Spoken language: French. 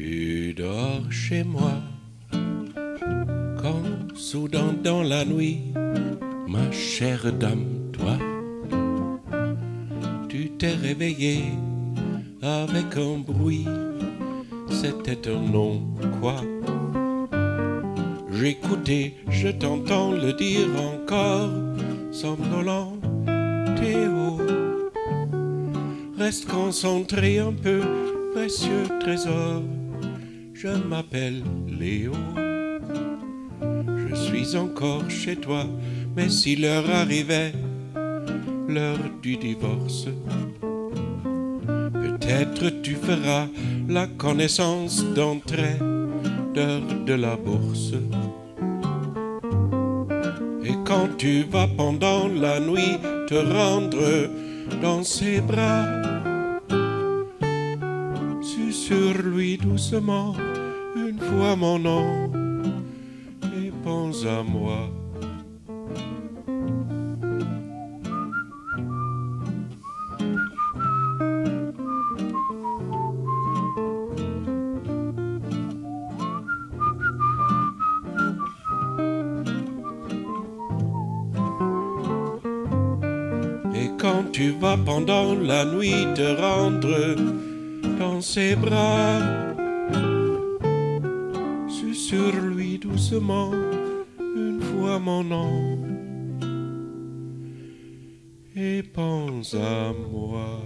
Tu dors chez moi quand soudain dans la nuit, ma chère dame, toi, tu t'es réveillée avec un bruit, c'était un nom quoi? J'écoutais, je t'entends le dire encore, somnolent Théo. Reste concentré un peu, précieux trésor. Je m'appelle Léo. Je suis encore chez toi, mais si l'heure arrivait, l'heure du divorce, peut-être tu feras la connaissance d'entrée d'heure de la bourse. Et quand tu vas pendant la nuit te rendre dans ses bras, sur lui doucement une fois mon nom et pense à moi. Et quand tu vas pendant la nuit te rendre dans ses bras, sur lui doucement une fois mon nom et pense à moi.